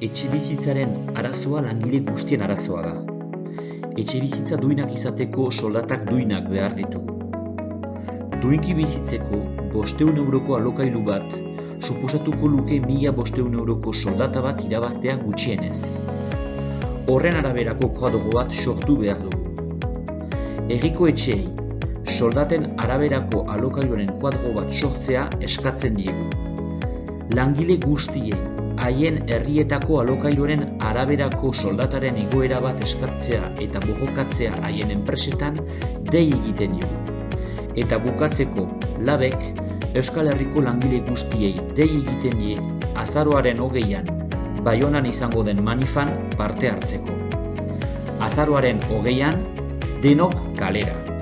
etxe bizitzaren arazoa langile guztien arazoa da. Etxe bizitza duinak izateko soldatak duinak behar ditugu. Duinki bizitzeko bosteun euroko alokailu bat, suposatuko luke mila bosteun euroko soldata bat irabaztea gutxienez. Horren araberako koadogo bat sortu behar dugu. Herriko etxeei, soldaten araberako alokailuaren kuadro bat sortzea eskatzen diegu. Langile guztiei, haien herrietako alokailuaren araberako soldataren igoera bat eskatzea eta bogokatzea haien enpresetan dei egiten diogu. Eta bukatzeko, labek, Euskal Herriko langile guztiei dei egiten die azaroaren hogeian, Baionan izango den manifan parte hartzeko. Azaroaren hogeian, denok kalera.